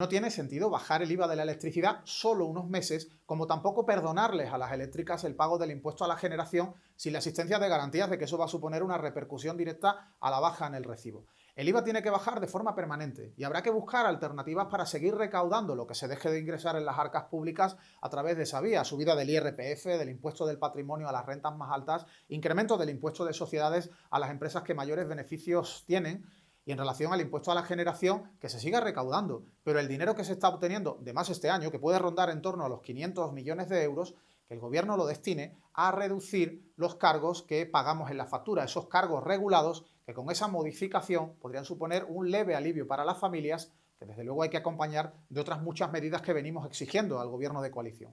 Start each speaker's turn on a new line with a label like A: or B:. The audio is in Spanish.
A: No tiene sentido bajar el IVA de la electricidad solo unos meses, como tampoco perdonarles a las eléctricas el pago del impuesto a la generación sin la existencia de garantías de que eso va a suponer una repercusión directa a la baja en el recibo. El IVA tiene que bajar de forma permanente y habrá que buscar alternativas para seguir recaudando lo que se deje de ingresar en las arcas públicas a través de esa vía, subida del IRPF, del impuesto del patrimonio a las rentas más altas, incremento del impuesto de sociedades a las empresas que mayores beneficios tienen y en relación al impuesto a la generación, que se siga recaudando. Pero el dinero que se está obteniendo, de más este año, que puede rondar en torno a los 500 millones de euros, que el gobierno lo destine a reducir los cargos que pagamos en la factura, esos cargos regulados que con esa modificación podrían suponer un leve alivio para las familias, que desde luego hay que acompañar de otras muchas medidas que venimos exigiendo al gobierno de coalición.